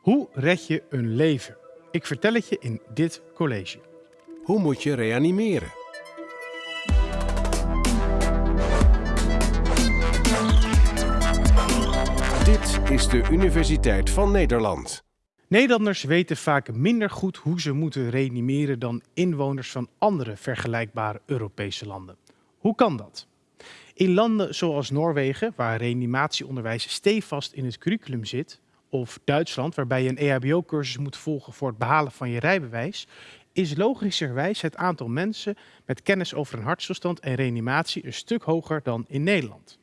Hoe red je een leven? Ik vertel het je in dit college. Hoe moet je reanimeren? Dit is de Universiteit van Nederland. Nederlanders weten vaak minder goed hoe ze moeten reanimeren dan inwoners van andere vergelijkbare Europese landen. Hoe kan dat? In landen zoals Noorwegen, waar reanimatieonderwijs stevast in het curriculum zit, of Duitsland, waarbij je een EHBO-cursus moet volgen voor het behalen van je rijbewijs, is logischerwijs het aantal mensen met kennis over een hartstilstand en reanimatie een stuk hoger dan in Nederland.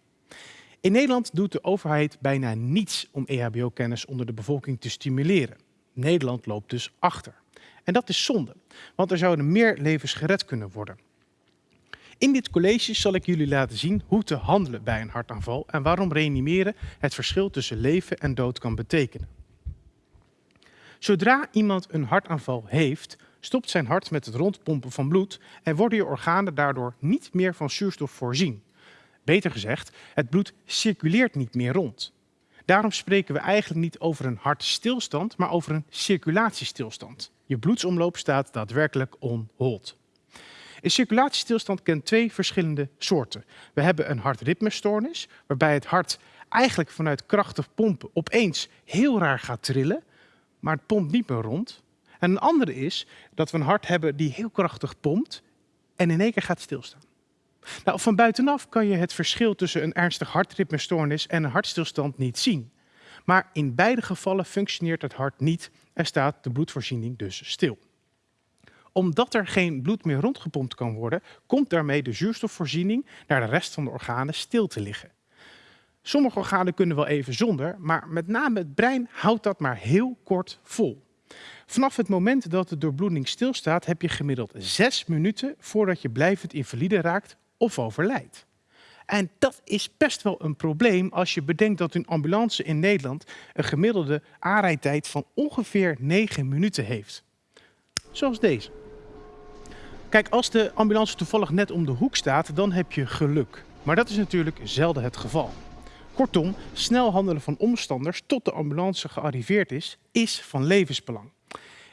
In Nederland doet de overheid bijna niets om EHBO-kennis onder de bevolking te stimuleren. Nederland loopt dus achter. En dat is zonde, want er zouden meer levens gered kunnen worden. In dit college zal ik jullie laten zien hoe te handelen bij een hartaanval en waarom reanimeren het verschil tussen leven en dood kan betekenen. Zodra iemand een hartaanval heeft, stopt zijn hart met het rondpompen van bloed en worden je organen daardoor niet meer van zuurstof voorzien. Beter gezegd, het bloed circuleert niet meer rond. Daarom spreken we eigenlijk niet over een hartstilstand, maar over een circulatiestilstand. Je bloedsomloop staat daadwerkelijk on hold. Een circulatiestilstand kent twee verschillende soorten. We hebben een hartritmestoornis, waarbij het hart eigenlijk vanuit krachtig pompen opeens heel raar gaat trillen, maar het pompt niet meer rond. En een andere is dat we een hart hebben die heel krachtig pompt en in één keer gaat stilstaan. Nou, van buitenaf kan je het verschil tussen een ernstig hartritmestoornis en een hartstilstand niet zien. Maar in beide gevallen functioneert het hart niet en staat de bloedvoorziening dus stil omdat er geen bloed meer rondgepompt kan worden, komt daarmee de zuurstofvoorziening naar de rest van de organen stil te liggen. Sommige organen kunnen wel even zonder, maar met name het brein houdt dat maar heel kort vol. Vanaf het moment dat de doorbloeding stilstaat, heb je gemiddeld zes minuten voordat je blijvend invalide raakt of overlijdt. En dat is best wel een probleem als je bedenkt dat een ambulance in Nederland een gemiddelde aanrijdtijd van ongeveer 9 minuten heeft. Zoals deze. Kijk, als de ambulance toevallig net om de hoek staat, dan heb je geluk. Maar dat is natuurlijk zelden het geval. Kortom, snel handelen van omstanders tot de ambulance gearriveerd is, is van levensbelang.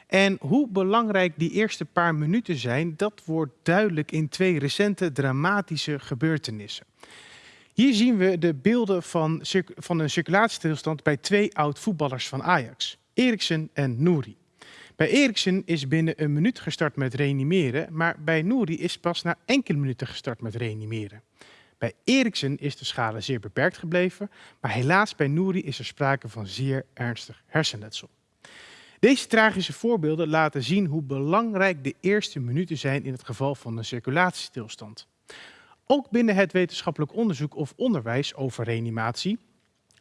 En hoe belangrijk die eerste paar minuten zijn, dat wordt duidelijk in twee recente dramatische gebeurtenissen. Hier zien we de beelden van, van een circulatiestilstand bij twee oud-voetballers van Ajax, Eriksen en Nouri. Bij Eriksen is binnen een minuut gestart met reanimeren, maar bij Nouri is pas na enkele minuten gestart met reanimeren. Bij Eriksen is de schade zeer beperkt gebleven, maar helaas bij Nouri is er sprake van zeer ernstig hersenletsel. Deze tragische voorbeelden laten zien hoe belangrijk de eerste minuten zijn in het geval van een circulatiestilstand. Ook binnen het wetenschappelijk onderzoek of onderwijs over reanimatie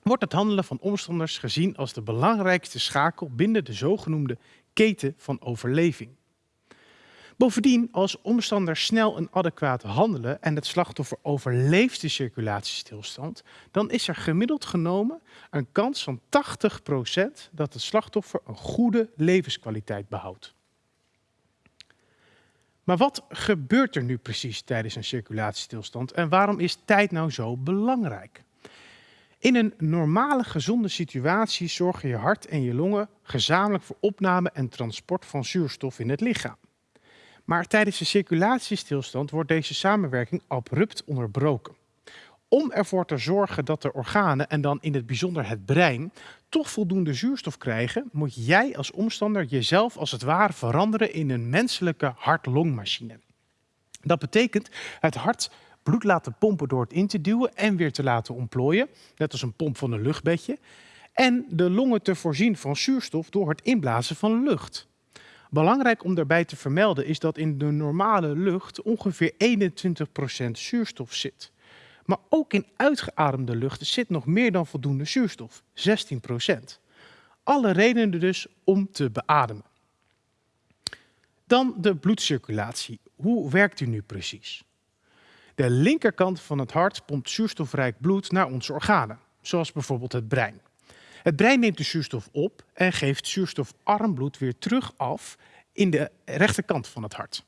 wordt het handelen van omstanders gezien als de belangrijkste schakel binnen de zogenoemde keten van overleving. Bovendien, als omstanders snel en adequaat handelen en het slachtoffer overleeft de circulatiestilstand, dan is er gemiddeld genomen een kans van 80% dat het slachtoffer een goede levenskwaliteit behoudt. Maar wat gebeurt er nu precies tijdens een circulatiestilstand en waarom is tijd nou zo belangrijk? In een normale gezonde situatie zorgen je hart en je longen gezamenlijk voor opname en transport van zuurstof in het lichaam. Maar tijdens de circulatiestilstand wordt deze samenwerking abrupt onderbroken. Om ervoor te zorgen dat de organen, en dan in het bijzonder het brein, toch voldoende zuurstof krijgen, moet jij als omstander jezelf als het ware veranderen in een menselijke hart-longmachine. Dat betekent, het hart bloed laten pompen door het in te duwen en weer te laten ontplooien, net als een pomp van een luchtbedje. En de longen te voorzien van zuurstof door het inblazen van lucht. Belangrijk om daarbij te vermelden is dat in de normale lucht ongeveer 21% zuurstof zit. Maar ook in uitgeademde lucht zit nog meer dan voldoende zuurstof, 16%. Alle redenen dus om te beademen. Dan de bloedcirculatie. Hoe werkt die nu precies? De linkerkant van het hart pompt zuurstofrijk bloed naar onze organen, zoals bijvoorbeeld het brein. Het brein neemt de zuurstof op en geeft zuurstofarm bloed weer terug af in de rechterkant van het hart.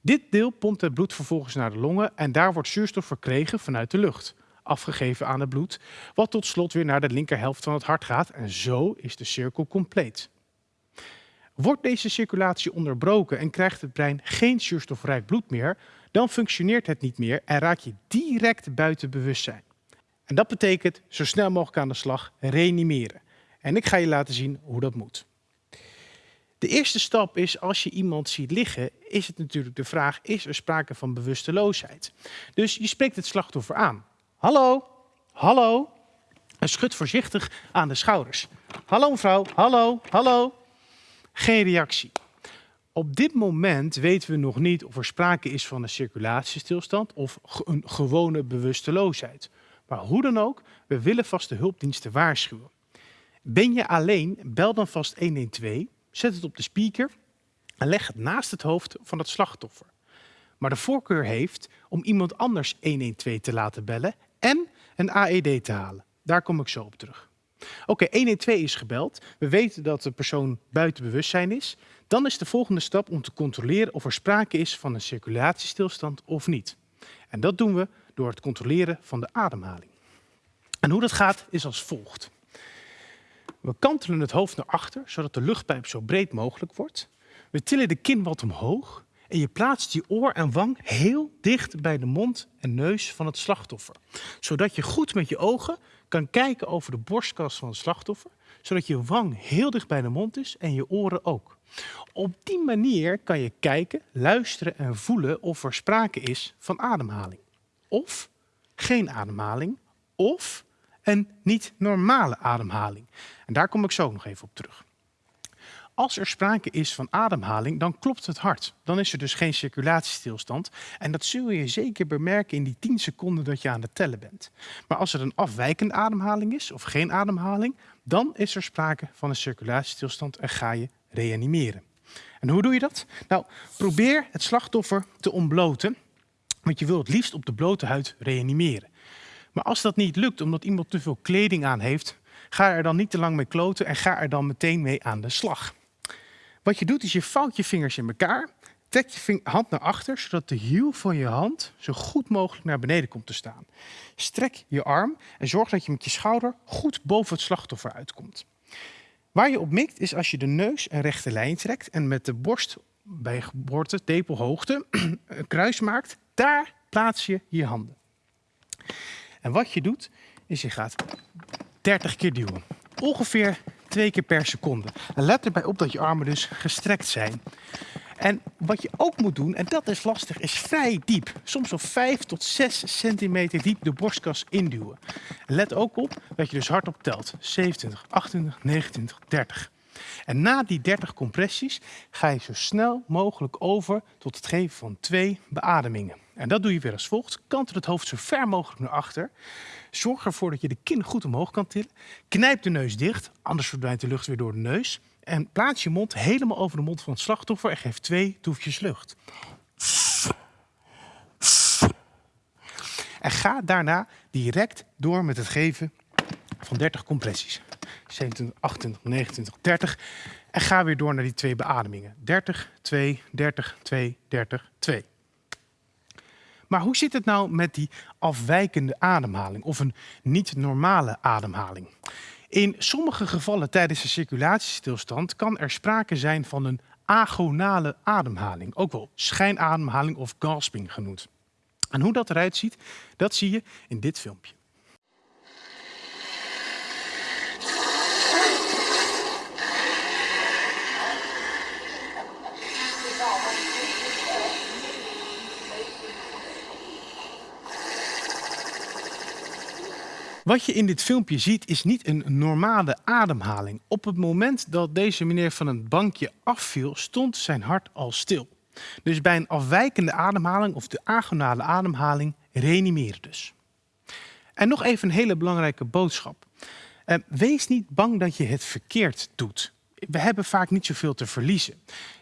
Dit deel pompt het bloed vervolgens naar de longen en daar wordt zuurstof verkregen vanuit de lucht. afgegeven aan het bloed, wat tot slot weer naar de linkerhelft van het hart gaat en zo is de cirkel compleet. Wordt deze circulatie onderbroken en krijgt het brein geen zuurstofrijk bloed meer, dan functioneert het niet meer en raak je direct buiten bewustzijn. En dat betekent zo snel mogelijk aan de slag reanimeren. En ik ga je laten zien hoe dat moet. De eerste stap is, als je iemand ziet liggen, is het natuurlijk de vraag, is er sprake van bewusteloosheid? Dus je spreekt het slachtoffer aan. Hallo, hallo. En schud voorzichtig aan de schouders. Hallo mevrouw, hallo, hallo. Geen reactie. Op dit moment weten we nog niet of er sprake is van een circulatiestilstand of een gewone bewusteloosheid. Maar hoe dan ook, we willen vast de hulpdiensten waarschuwen. Ben je alleen, bel dan vast 112, zet het op de speaker en leg het naast het hoofd van het slachtoffer. Maar de voorkeur heeft om iemand anders 112 te laten bellen en een AED te halen. Daar kom ik zo op terug. Oké, 112 is gebeld. We weten dat de persoon buiten bewustzijn is. Dan is de volgende stap om te controleren of er sprake is van een circulatiestilstand of niet. En dat doen we door het controleren van de ademhaling. En hoe dat gaat is als volgt. We kantelen het hoofd naar achter, zodat de luchtpijp zo breed mogelijk wordt. We tillen de kin wat omhoog en je plaatst je oor en wang heel dicht bij de mond en neus van het slachtoffer. Zodat je goed met je ogen kan kijken over de borstkas van het slachtoffer, zodat je wang heel dicht bij de mond is en je oren ook. Op die manier kan je kijken, luisteren en voelen of er sprake is van ademhaling. Of geen ademhaling, of een niet normale ademhaling. En daar kom ik zo nog even op terug. Als er sprake is van ademhaling, dan klopt het hart. Dan is er dus geen circulatiestilstand. En dat zul je zeker bemerken in die 10 seconden dat je aan het tellen bent. Maar als er een afwijkende ademhaling is of geen ademhaling, dan is er sprake van een circulatiestilstand en ga je reanimeren. En hoe doe je dat? Nou, probeer het slachtoffer te ontbloten, want je wil het liefst op de blote huid reanimeren. Maar als dat niet lukt omdat iemand te veel kleding aan heeft, ga er dan niet te lang mee kloten en ga er dan meteen mee aan de slag. Wat je doet is je vouwt je vingers in elkaar, trek je hand naar achter, zodat de hiel van je hand zo goed mogelijk naar beneden komt te staan. Strek je arm en zorg dat je met je schouder goed boven het slachtoffer uitkomt. Waar je op mikt is als je de neus een rechte lijn trekt en met de borst bij geboorte, tepelhoogte, een kruis maakt. Daar plaats je je handen. En wat je doet, is je gaat 30 keer duwen. Ongeveer twee keer per seconde. En let erbij op dat je armen dus gestrekt zijn. En wat je ook moet doen, en dat is lastig, is vrij diep. Soms wel 5 tot 6 centimeter diep de borstkas induwen. En let ook op dat je dus hardop telt. 27, 28, 29, 30. En na die 30 compressies ga je zo snel mogelijk over tot het geven van twee beademingen. En dat doe je weer als volgt. Kantel het hoofd zo ver mogelijk naar achter. Zorg ervoor dat je de kin goed omhoog kan tillen. Knijp de neus dicht, anders verdwijnt de lucht weer door de neus. En plaats je mond helemaal over de mond van het slachtoffer en geef twee toefjes lucht. En ga daarna direct door met het geven van 30 compressies. 27, 28, 29, 30. En ga weer door naar die twee beademingen. 30, 2, 30, 2, 30, 2. Maar hoe zit het nou met die afwijkende ademhaling of een niet normale ademhaling? In sommige gevallen tijdens een circulatiestilstand kan er sprake zijn van een agonale ademhaling, ook wel schijnademhaling of gasping genoemd. En hoe dat eruit ziet, dat zie je in dit filmpje. Wat je in dit filmpje ziet is niet een normale ademhaling. Op het moment dat deze meneer van een bankje afviel, stond zijn hart al stil. Dus bij een afwijkende ademhaling of de agonale ademhaling reanimeren dus. En nog even een hele belangrijke boodschap. Eh, wees niet bang dat je het verkeerd doet we hebben vaak niet zoveel te verliezen.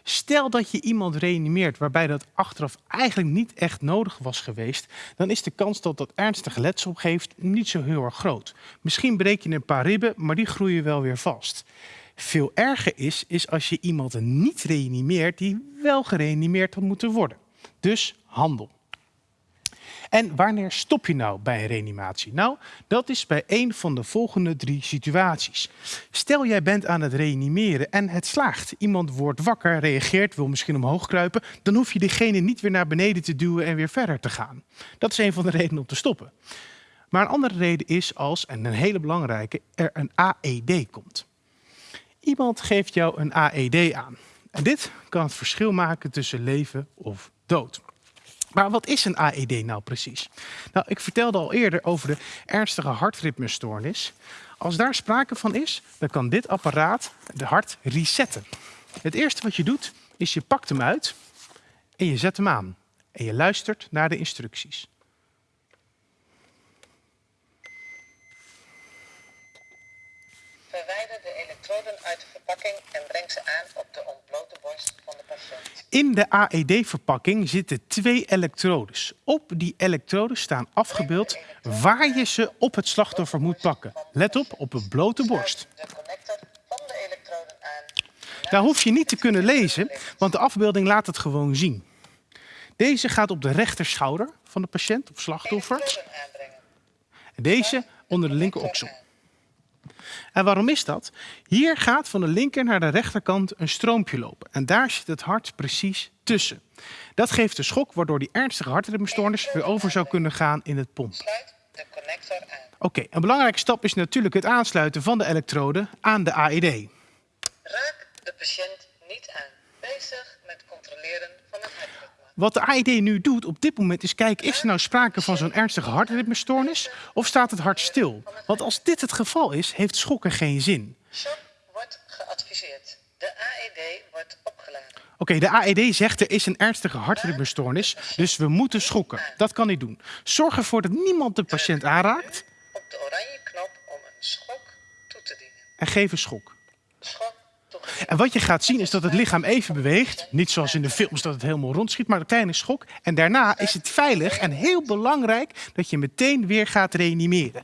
Stel dat je iemand reanimeert waarbij dat achteraf eigenlijk niet echt nodig was geweest, dan is de kans dat dat ernstig letsel geeft niet zo heel erg groot. Misschien breek je een paar ribben, maar die groeien wel weer vast. Veel erger is, is als je iemand niet reanimeert die wel gereanimeerd had moeten worden. Dus handel. En wanneer stop je nou bij een reanimatie? Nou, dat is bij een van de volgende drie situaties. Stel jij bent aan het reanimeren en het slaagt. Iemand wordt wakker, reageert, wil misschien omhoog kruipen. Dan hoef je diegene niet weer naar beneden te duwen en weer verder te gaan. Dat is een van de redenen om te stoppen. Maar een andere reden is als, en een hele belangrijke, er een AED komt. Iemand geeft jou een AED aan. En dit kan het verschil maken tussen leven of dood. Maar wat is een AED nou precies? Nou, ik vertelde al eerder over de ernstige hartritmestoornis. Als daar sprake van is, dan kan dit apparaat de hart resetten. Het eerste wat je doet, is je pakt hem uit en je zet hem aan. En je luistert naar de instructies. Verwijder de elektroden uit de verpakking en breng ze aan op de ontblote borst van de patiënt. In de AED-verpakking zitten twee elektrodes. Op die elektroden staan afgebeeld waar je ze op het slachtoffer moet pakken. Let op, op een blote borst. Daar hoef je niet te kunnen lezen, want de afbeelding laat het gewoon zien. Deze gaat op de rechterschouder van de patiënt of slachtoffer. Deze onder de linker oksel. En waarom is dat? Hier gaat van de linker naar de rechterkant een stroompje lopen. En daar zit het hart precies tussen. Dat geeft de schok waardoor die ernstige hartritmestoornis weer over zou kunnen gaan in het pomp. Sluit de connector aan. Oké, een belangrijke stap is natuurlijk het aansluiten van de elektrode aan de AED. Raak de patiënt niet aan. Bezig met controleren van het hartritme. Wat de AED nu doet op dit moment is kijken, is er nou sprake van zo'n ernstige hartritmestoornis of staat het hart stil? Want als dit het geval is, heeft schokken geen zin. Shock wordt geadviseerd. De AED wordt opgeladen. Oké, de AED zegt er is een ernstige hartritmestoornis, dus we moeten schokken. Dat kan hij doen. Zorg ervoor dat niemand de patiënt aanraakt Op de oranje knop om een schok toe te dienen. en geef een schok. Schok. En wat je gaat zien is dat het lichaam even beweegt. Niet zoals in de films dat het helemaal rondschiet, maar een kleine schok. En daarna is het veilig en heel belangrijk dat je meteen weer gaat reanimeren.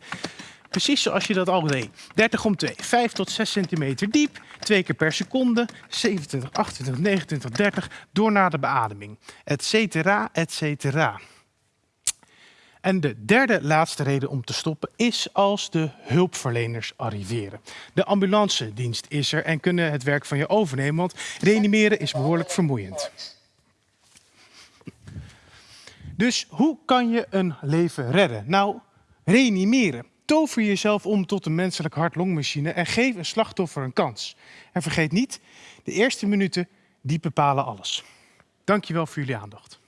Precies zoals je dat al deed. 30 om 2, 5 tot 6 centimeter diep, twee keer per seconde, 27, 28, 29, 30, door naar de beademing, et cetera, et cetera. En de derde laatste reden om te stoppen is als de hulpverleners arriveren. De ambulance dienst is er en kunnen het werk van je overnemen, want reanimeren is behoorlijk vermoeiend. Dus hoe kan je een leven redden? Nou, reanimeren. Tover jezelf om tot een menselijk hart-longmachine en geef een slachtoffer een kans. En vergeet niet, de eerste minuten die bepalen alles. Dankjewel voor jullie aandacht.